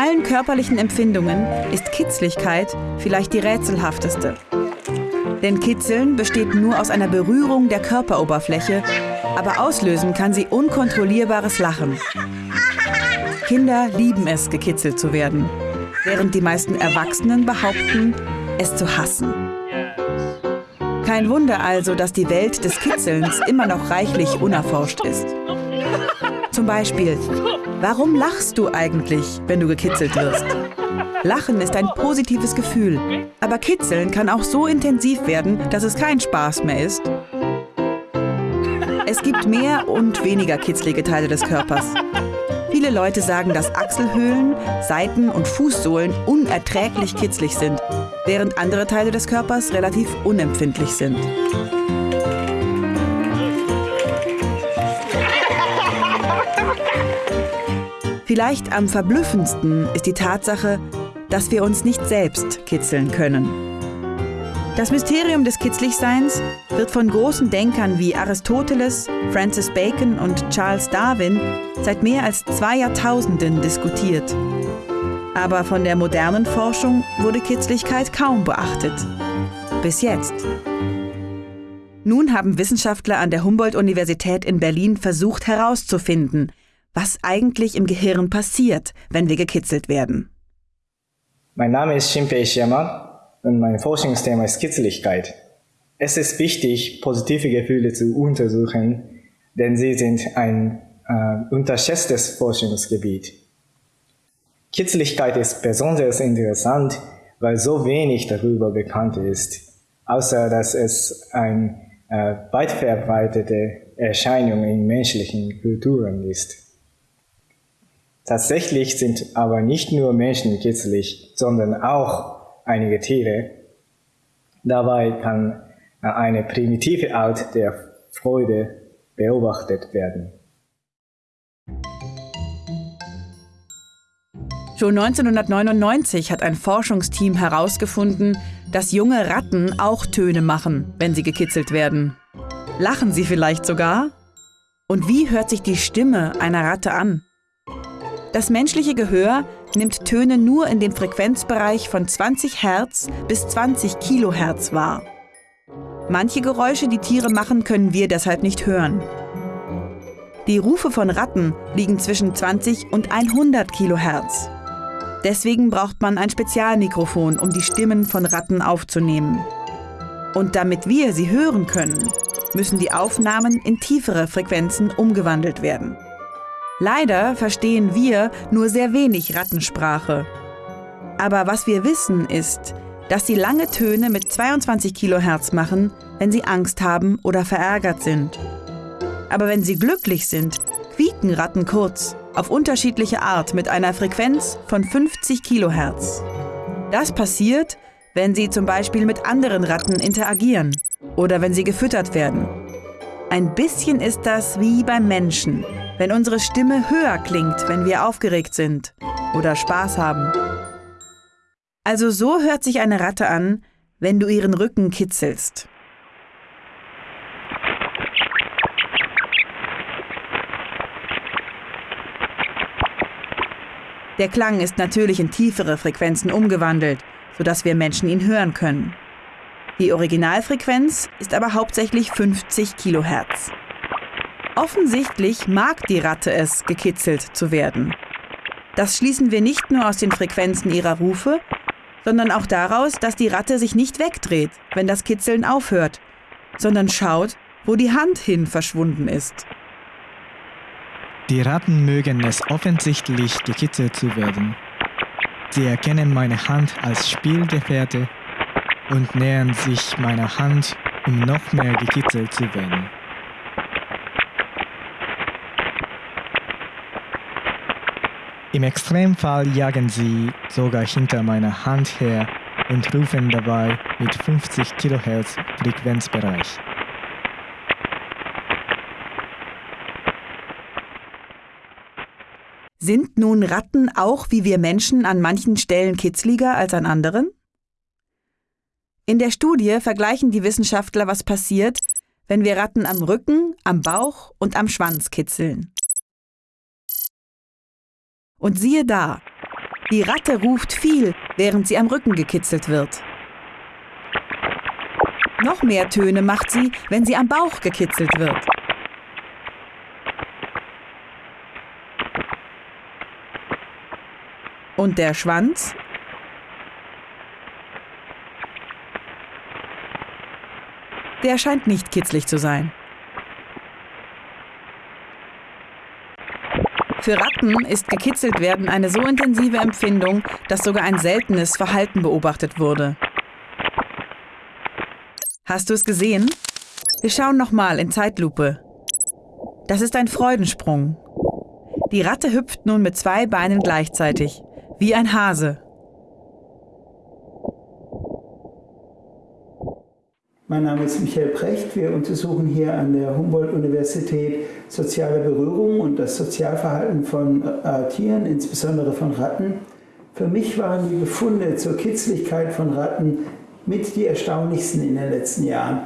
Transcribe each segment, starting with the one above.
Allen körperlichen Empfindungen ist Kitzligkeit vielleicht die rätselhafteste. Denn Kitzeln besteht nur aus einer Berührung der Körperoberfläche, aber auslösen kann sie unkontrollierbares Lachen. Kinder lieben es, gekitzelt zu werden, während die meisten Erwachsenen behaupten, es zu hassen. Kein Wunder also, dass die Welt des Kitzelns immer noch reichlich unerforscht ist. Zum Beispiel, warum lachst du eigentlich, wenn du gekitzelt wirst? Lachen ist ein positives Gefühl, aber Kitzeln kann auch so intensiv werden, dass es kein Spaß mehr ist. Es gibt mehr und weniger kitzlige Teile des Körpers. Viele Leute sagen, dass Achselhöhlen, Seiten und Fußsohlen unerträglich kitzlig sind, während andere Teile des Körpers relativ unempfindlich sind. Vielleicht am verblüffendsten ist die Tatsache, dass wir uns nicht selbst kitzeln können. Das Mysterium des Kitzligseins wird von großen Denkern wie Aristoteles, Francis Bacon und Charles Darwin seit mehr als zwei Jahrtausenden diskutiert. Aber von der modernen Forschung wurde Kitzligkeit kaum beachtet. Bis jetzt. Nun haben Wissenschaftler an der Humboldt-Universität in Berlin versucht herauszufinden, was eigentlich im Gehirn passiert, wenn wir gekitzelt werden. Mein Name ist Shinpei Ishiyama und mein Forschungsthema ist Kitzligkeit. Es ist wichtig, positive Gefühle zu untersuchen, denn sie sind ein äh, unterschätztes Forschungsgebiet. Kitzligkeit ist besonders interessant, weil so wenig darüber bekannt ist, außer dass es eine äh, weit verbreitete Erscheinung in menschlichen Kulturen ist. Tatsächlich sind aber nicht nur Menschen kitzlig, sondern auch einige Tiere. Dabei kann eine primitive Art der Freude beobachtet werden. Schon 1999 hat ein Forschungsteam herausgefunden, dass junge Ratten auch Töne machen, wenn sie gekitzelt werden. Lachen sie vielleicht sogar? Und wie hört sich die Stimme einer Ratte an? Das menschliche Gehör nimmt Töne nur in dem Frequenzbereich von 20 Hertz bis 20 Kilohertz wahr. Manche Geräusche, die Tiere machen, können wir deshalb nicht hören. Die Rufe von Ratten liegen zwischen 20 und 100 Kilohertz. Deswegen braucht man ein Spezialmikrofon, um die Stimmen von Ratten aufzunehmen. Und damit wir sie hören können, müssen die Aufnahmen in tiefere Frequenzen umgewandelt werden. Leider verstehen wir nur sehr wenig Rattensprache. Aber was wir wissen ist, dass sie lange Töne mit 22 Kilohertz machen, wenn sie Angst haben oder verärgert sind. Aber wenn sie glücklich sind, quieken Ratten kurz, auf unterschiedliche Art mit einer Frequenz von 50 Kilohertz. Das passiert, wenn sie zum Beispiel mit anderen Ratten interagieren oder wenn sie gefüttert werden. Ein bisschen ist das wie beim Menschen wenn unsere Stimme höher klingt, wenn wir aufgeregt sind oder Spaß haben. Also so hört sich eine Ratte an, wenn du ihren Rücken kitzelst. Der Klang ist natürlich in tiefere Frequenzen umgewandelt, sodass wir Menschen ihn hören können. Die Originalfrequenz ist aber hauptsächlich 50 Kilohertz. Offensichtlich mag die Ratte es, gekitzelt zu werden. Das schließen wir nicht nur aus den Frequenzen ihrer Rufe, sondern auch daraus, dass die Ratte sich nicht wegdreht, wenn das Kitzeln aufhört, sondern schaut, wo die Hand hin verschwunden ist. Die Ratten mögen es offensichtlich, gekitzelt zu werden. Sie erkennen meine Hand als Spielgefährte und nähern sich meiner Hand, um noch mehr gekitzelt zu werden. Im Extremfall jagen sie sogar hinter meiner Hand her und rufen dabei mit 50 kHz Frequenzbereich. Sind nun Ratten auch wie wir Menschen an manchen Stellen kitzliger als an anderen? In der Studie vergleichen die Wissenschaftler, was passiert, wenn wir Ratten am Rücken, am Bauch und am Schwanz kitzeln. Und siehe da, Die Ratte ruft viel, während sie am Rücken gekitzelt wird. Noch mehr Töne macht sie, wenn sie am Bauch gekitzelt wird. Und der Schwanz? Der scheint nicht kitzlig zu sein. Für Ratten ist gekitzelt werden eine so intensive Empfindung, dass sogar ein seltenes Verhalten beobachtet wurde. Hast du es gesehen? Wir schauen nochmal in Zeitlupe. Das ist ein Freudensprung. Die Ratte hüpft nun mit zwei Beinen gleichzeitig, wie ein Hase. Mein Name ist Michael Precht. Wir untersuchen hier an der Humboldt-Universität soziale Berührung und das Sozialverhalten von äh, Tieren, insbesondere von Ratten. Für mich waren die Befunde zur Kitzlichkeit von Ratten mit die erstaunlichsten in den letzten Jahren.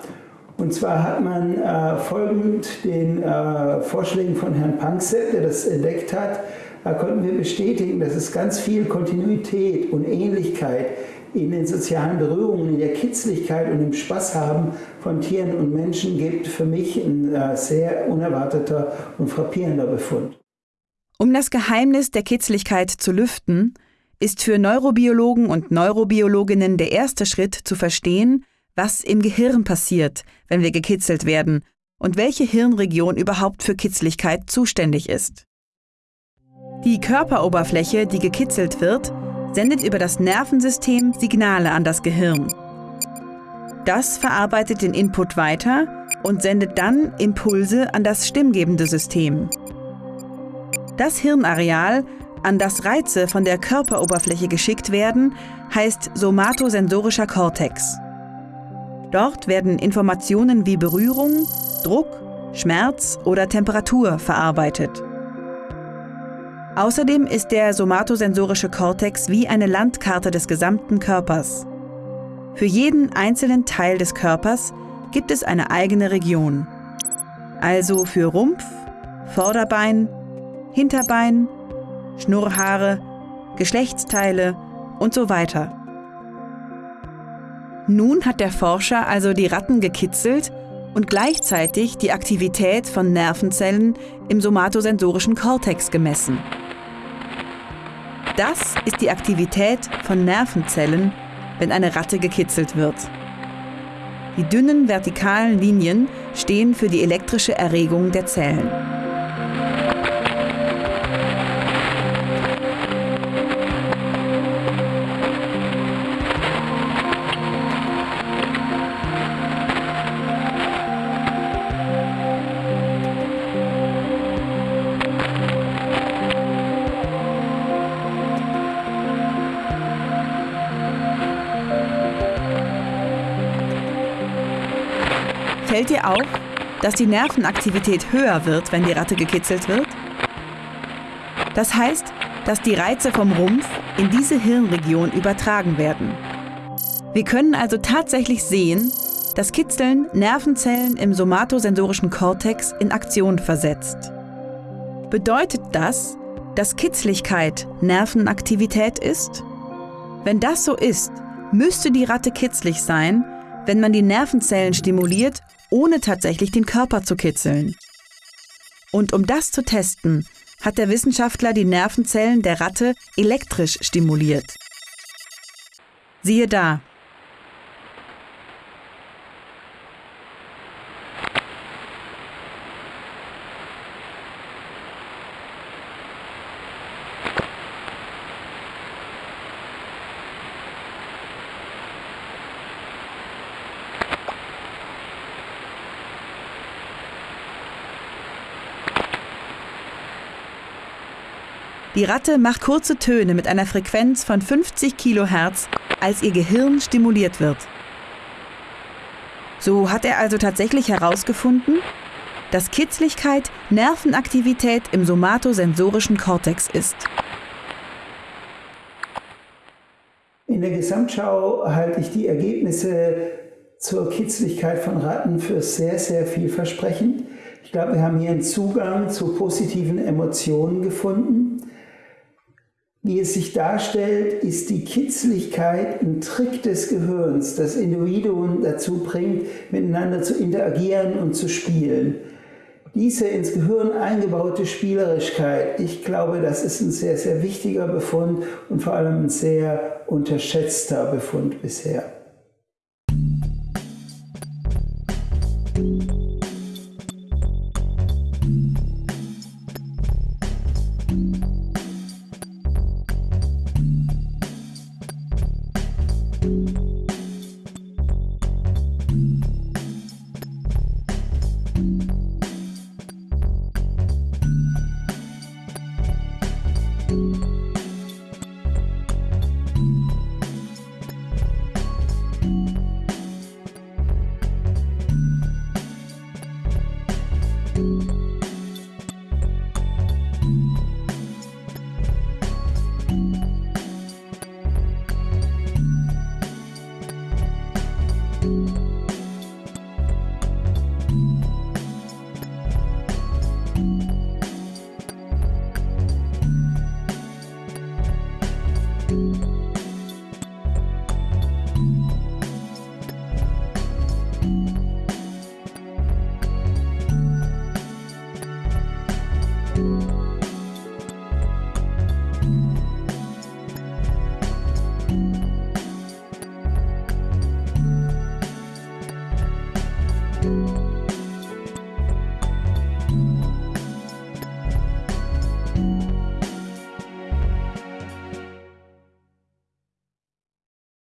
Und zwar hat man äh, folgend den äh, Vorschlägen von Herrn Panksepp, der das entdeckt hat, da konnten wir bestätigen, dass es ganz viel Kontinuität und Ähnlichkeit in den sozialen Berührungen, in der Kitzlichkeit und im Spaß haben von Tieren und Menschen gibt. Für mich ein äh, sehr unerwarteter und frappierender Befund. Um das Geheimnis der Kitzlichkeit zu lüften, ist für Neurobiologen und Neurobiologinnen der erste Schritt zu verstehen, was im Gehirn passiert, wenn wir gekitzelt werden und welche Hirnregion überhaupt für Kitzligkeit zuständig ist. Die Körperoberfläche, die gekitzelt wird, sendet über das Nervensystem Signale an das Gehirn. Das verarbeitet den Input weiter und sendet dann Impulse an das stimmgebende System. Das Hirnareal an das Reize von der Körperoberfläche geschickt werden, heißt somatosensorischer Kortex. Dort werden Informationen wie Berührung, Druck, Schmerz oder Temperatur verarbeitet. Außerdem ist der somatosensorische Kortex wie eine Landkarte des gesamten Körpers. Für jeden einzelnen Teil des Körpers gibt es eine eigene Region. Also für Rumpf, Vorderbein, Hinterbein, Schnurrhaare, Geschlechtsteile und so weiter. Nun hat der Forscher also die Ratten gekitzelt und gleichzeitig die Aktivität von Nervenzellen im somatosensorischen Kortex gemessen. Das ist die Aktivität von Nervenzellen, wenn eine Ratte gekitzelt wird. Die dünnen vertikalen Linien stehen für die elektrische Erregung der Zellen. Fällt dir auf, dass die Nervenaktivität höher wird, wenn die Ratte gekitzelt wird? Das heißt, dass die Reize vom Rumpf in diese Hirnregion übertragen werden. Wir können also tatsächlich sehen, dass Kitzeln Nervenzellen im somatosensorischen Kortex in Aktion versetzt. Bedeutet das, dass Kitzligkeit Nervenaktivität ist? Wenn das so ist, müsste die Ratte kitzlig sein, wenn man die Nervenzellen stimuliert ohne tatsächlich den Körper zu kitzeln. Und um das zu testen, hat der Wissenschaftler die Nervenzellen der Ratte elektrisch stimuliert. Siehe da, Die Ratte macht kurze Töne mit einer Frequenz von 50 Kilohertz, als ihr Gehirn stimuliert wird. So hat er also tatsächlich herausgefunden, dass Kitzligkeit Nervenaktivität im somatosensorischen Kortex ist. In der Gesamtschau halte ich die Ergebnisse zur Kitzligkeit von Ratten für sehr, sehr vielversprechend. Ich glaube, wir haben hier einen Zugang zu positiven Emotionen gefunden. Wie es sich darstellt, ist die Kitzligkeit ein Trick des Gehirns, das Individuen dazu bringt, miteinander zu interagieren und zu spielen. Diese ins Gehirn eingebaute Spielerischkeit, ich glaube, das ist ein sehr, sehr wichtiger Befund und vor allem ein sehr unterschätzter Befund bisher.